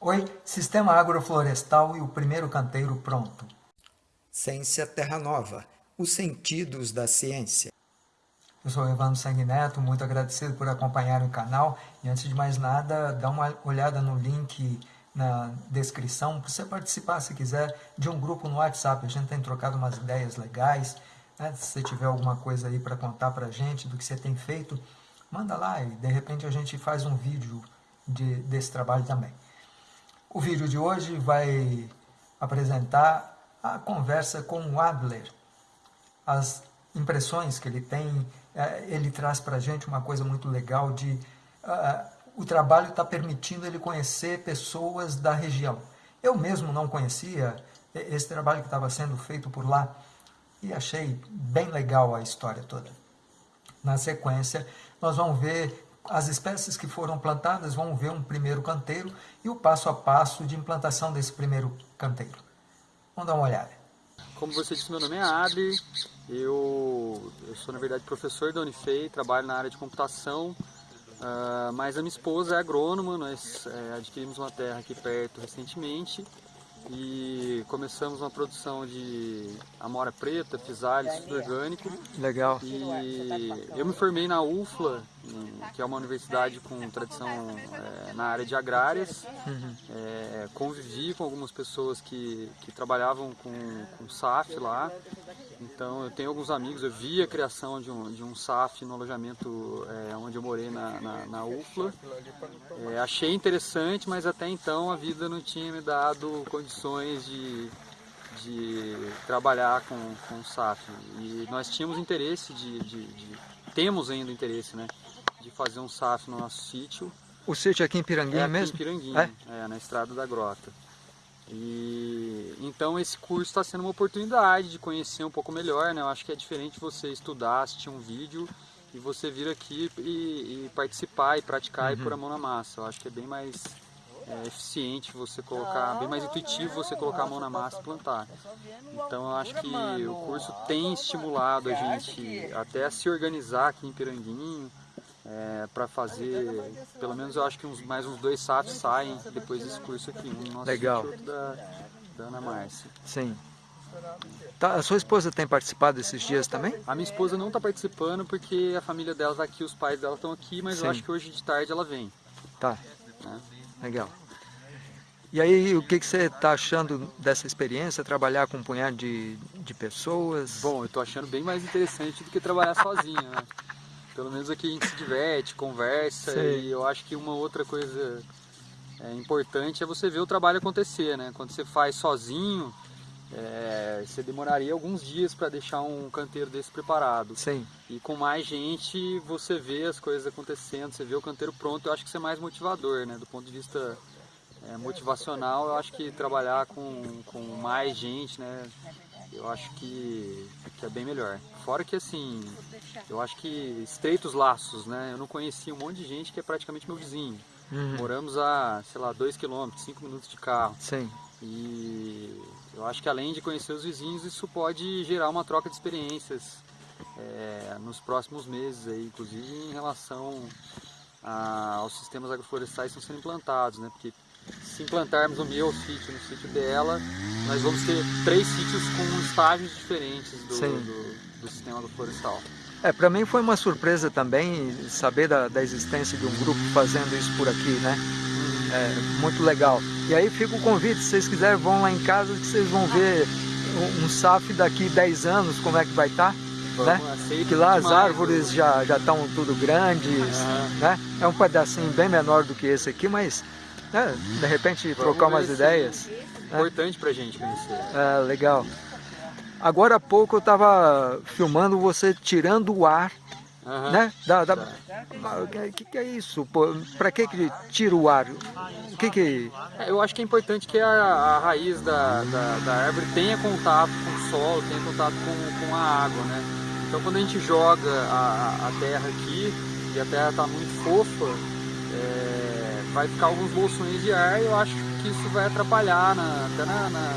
Oi, Sistema Agroflorestal e o primeiro canteiro pronto. Ciência Terra Nova, os sentidos da ciência. Eu sou Evandro Sanguineto, muito agradecido por acompanhar o canal. E antes de mais nada, dá uma olhada no link na descrição para você participar, se quiser, de um grupo no WhatsApp. A gente tem trocado umas ideias legais. Né? Se você tiver alguma coisa aí para contar para a gente do que você tem feito, manda lá e de repente a gente faz um vídeo de, desse trabalho também. O vídeo de hoje vai apresentar a conversa com o Adler, as impressões que ele tem, é, ele traz para a gente uma coisa muito legal de uh, o trabalho está permitindo ele conhecer pessoas da região. Eu mesmo não conhecia esse trabalho que estava sendo feito por lá e achei bem legal a história toda. Na sequência, nós vamos ver as espécies que foram plantadas vão ver um primeiro canteiro e o passo a passo de implantação desse primeiro canteiro. Vamos dar uma olhada. Como você disse, meu nome é Adri, eu, eu sou na verdade professor da Unifei, trabalho na área de computação, uh, mas a minha esposa é agrônoma, nós é, adquirimos uma terra aqui perto recentemente e começamos uma produção de amora preta, pisales, tudo orgânico. Legal. E eu me formei na UFLA, que é uma universidade com tradição é, na área de agrárias. Uhum. É, convivi com algumas pessoas que, que trabalhavam com, com SAF lá. Então eu tenho alguns amigos, eu vi a criação de um, de um SAF no alojamento é, onde eu morei na, na, na UFLA. É, achei interessante, mas até então a vida não tinha me dado condições de, de trabalhar com, com SAF. E nós tínhamos interesse de, de, de, temos ainda interesse, né, de fazer um SAF no nosso sítio. O sítio é aqui em Piranguinho é aqui mesmo? em Piranguinho, é? é, na Estrada da Grota. E então esse curso está sendo uma oportunidade de conhecer um pouco melhor, né? Eu acho que é diferente você estudar, assistir um vídeo e você vir aqui e, e participar e praticar uhum. e pôr a mão na massa. Eu acho que é bem mais é, eficiente você colocar, bem mais intuitivo você colocar a mão na massa e plantar. Então eu acho que o curso tem estimulado a gente até a se organizar aqui em Piranguinho, é, para fazer, pelo menos eu acho que uns, mais uns dois SAFs saem depois desse curso aqui, um nosso Legal. Da, da Ana Márcia. Sim. Tá, a sua esposa tem participado desses dias também? A minha esposa não está participando porque a família dela está aqui, os pais dela estão aqui, mas Sim. eu acho que hoje de tarde ela vem. Tá, né? legal. E aí, o que, que você está achando dessa experiência, trabalhar com um punhado de, de pessoas? Bom, eu estou achando bem mais interessante do que trabalhar sozinho, né? Pelo menos aqui a gente se diverte, conversa Sei. e eu acho que uma outra coisa é, importante é você ver o trabalho acontecer, né? Quando você faz sozinho, é, você demoraria alguns dias para deixar um canteiro desse preparado. Sim. E com mais gente você vê as coisas acontecendo, você vê o canteiro pronto, eu acho que isso é mais motivador, né? Do ponto de vista é, motivacional, eu acho que trabalhar com, com mais gente, né? Eu acho que, que é bem melhor. Fora que assim, eu acho que estreitos laços, né? Eu não conhecia um monte de gente que é praticamente meu vizinho. Uhum. Moramos a, sei lá, 2 km, 5 minutos de carro. Sim. E eu acho que além de conhecer os vizinhos, isso pode gerar uma troca de experiências é, nos próximos meses, aí, inclusive em relação a, aos sistemas agroflorestais que estão sendo implantados, né? Porque se implantarmos o meu sítio no sítio dela, nós vamos ter três sítios com estágios diferentes do, do, do sistema agroflorestal. É, para mim foi uma surpresa também saber da, da, existência de um grupo fazendo isso por aqui, né? Uhum. É, muito legal. E aí fica o convite, se vocês quiserem vão lá em casa que vocês vão ver um, um SAF daqui 10 anos, como é que vai estar. Tá, né? Que lá as árvores já já estão tudo grandes, uhum. né? É um pedacinho bem menor do que esse aqui, mas é, de repente Vamos trocar umas ideias. É importante pra gente conhecer. É, legal. Agora há pouco eu estava filmando você tirando o ar, uhum. né? Da, da... O que, que, é isso? Para que que tira o ar? O que que... É, eu acho que é importante que a, a raiz da, da, da, árvore tenha contato com o solo, tenha contato com, com a água, né? Então quando a gente joga a, a terra aqui, e a terra está muito fofa, vai ficar alguns bolsões de ar e eu acho que isso vai atrapalhar na, até na, na,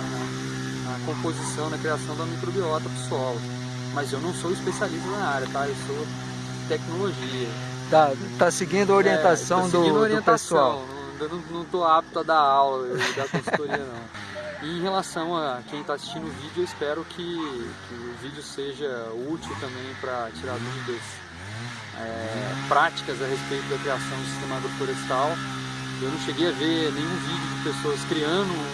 na, composição, na criação da microbiota do solo. Mas eu não sou especialista na área, tá? Eu sou tecnologia. Tá, tá seguindo a orientação, é, seguindo do, a orientação. do pessoal. Não, ainda não estou apto a dar aula dar consultoria não. E em relação a quem está assistindo o vídeo, eu espero que, que o vídeo seja útil também para tirar dúvidas é, práticas a respeito da criação do sistema agroflorestal. Eu não cheguei a ver nenhum vídeo de pessoas criando um,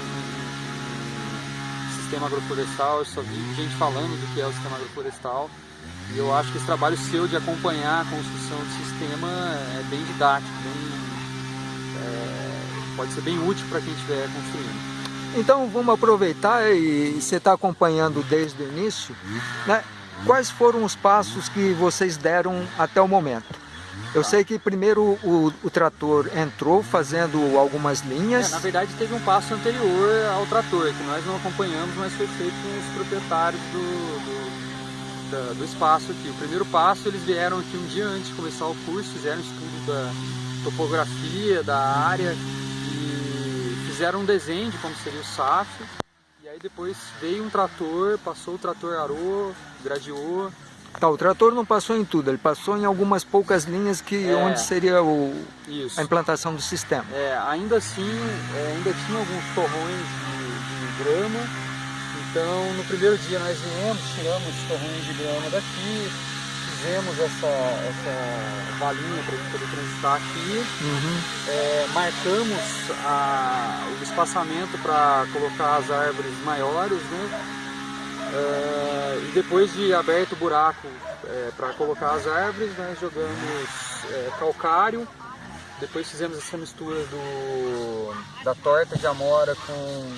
um sistema agroflorestal, eu só vi gente falando do que é o sistema agroflorestal. E eu acho que esse trabalho seu de acompanhar a construção do sistema é bem didático, bem, é, pode ser bem útil para quem estiver construindo. Então vamos aproveitar e você está acompanhando desde o início, né? Quais foram os passos que vocês deram até o momento? Eu sei que primeiro o, o trator entrou fazendo algumas linhas. É, na verdade teve um passo anterior ao trator, que nós não acompanhamos, mas foi feito com os proprietários do, do, da, do espaço aqui. O primeiro passo eles vieram aqui um dia antes de começar o curso, fizeram estudo da topografia, da área e fizeram um desenho de como seria o SAF. E aí depois veio um trator, passou o trator arou, gradeou. Tá, o trator não passou em tudo, ele passou em algumas poucas linhas que É. onde seria o, a implantação do sistema. É, ainda assim, é, ainda tinha alguns torrões de, de grama. Então, no primeiro dia nós viemos, tiramos os torrões de grama daqui, fizemos essa, essa valinha para ele poder transitar aqui. Uhum. É, marcamos a- o espaçamento para colocar as árvores maiores, né? É, e depois de aberto o buraco para colocar as árvores, nós jogamos é, calcário. Depois fizemos essa mistura do, da torta de amora com.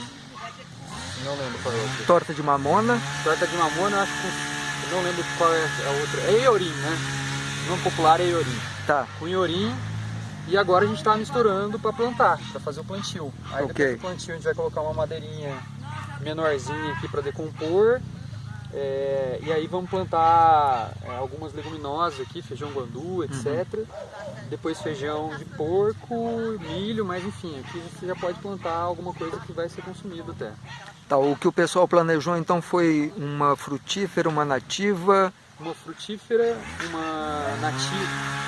Não lembro qual é outra. Torta de mamona, Torta de mamona, acho que. com- Não lembro qual é a outra. É iorim, né? O nome popular é iorim tá. com iorim e agora a gente está misturando para plantar, para fazer o plantio. Aí Ok. depois do plantio a gente vai colocar uma madeirinha menorzinha aqui para decompor é, e aí vamos plantar é, algumas leguminosas aqui, feijão guandu, etc. Depois feijão de porco, milho, mas enfim, aqui você já pode plantar alguma coisa que vai ser consumida até. Tá, o que o pessoal planejou então foi uma frutífera, uma nativa, Uma frutífera, uma nativa,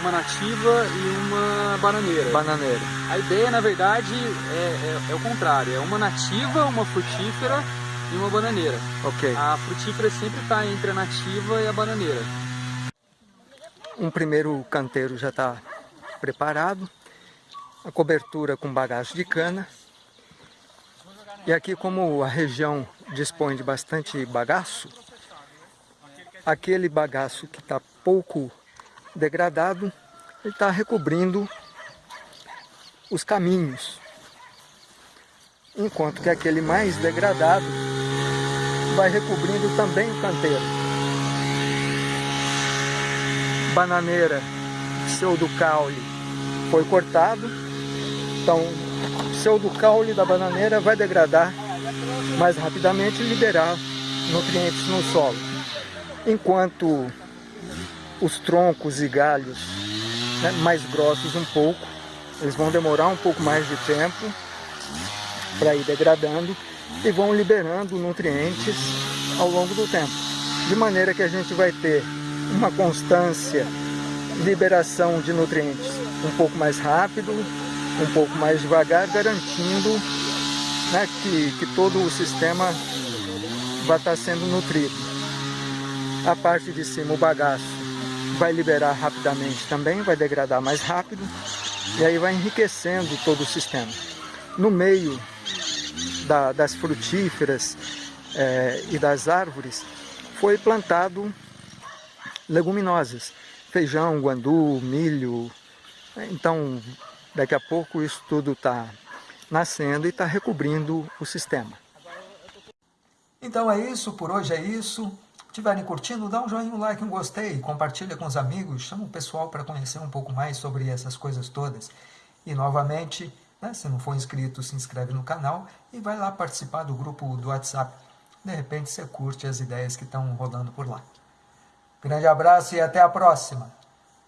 uma nativa e uma bananeira. bananeira. A ideia, na verdade, é, é- é o contrário. É uma nativa, uma frutífera e uma bananeira. Ok. A frutífera sempre está entre a nativa e a bananeira. Um primeiro canteiro já está preparado. A cobertura com bagaço de cana. E aqui como a região dispõe de bastante bagaço, aquele bagaço que está pouco degradado, ele está recobrindo os caminhos. Enquanto que aquele mais degradado vai recobrindo também o canteiro. Bananeira pseudocaule foi cortado, então o pseudocaule da bananeira vai degradar mais rapidamente e liberar nutrientes no solo. Enquanto os troncos e galhos né, mais grossos um pouco, eles vão demorar um pouco mais de tempo para ir degradando e vão liberando nutrientes ao longo do tempo. De maneira que a gente vai ter uma constância liberação de nutrientes um pouco mais rápido, um pouco mais devagar, garantindo né, que, que todo o sistema vai estar sendo nutrido. A parte de cima, o bagaço, vai liberar rapidamente também, vai degradar mais rápido e aí vai enriquecendo todo o sistema. No meio da- das frutíferas eh, e das árvores foi plantado leguminosas, feijão, guandu, milho. Então, daqui a pouco isso tudo está nascendo e está recobrindo o sistema. Então é isso, por hoje é isso. Estiverem curtindo, dá um joinha, um like, um gostei, compartilha com os amigos, chama o pessoal para conhecer um pouco mais sobre essas coisas todas. E novamente, né, se não for inscrito, se inscreve no canal e vai lá participar do grupo do WhatsApp. De repente você curte as ideias que estão rolando por lá. Grande abraço e até a próxima!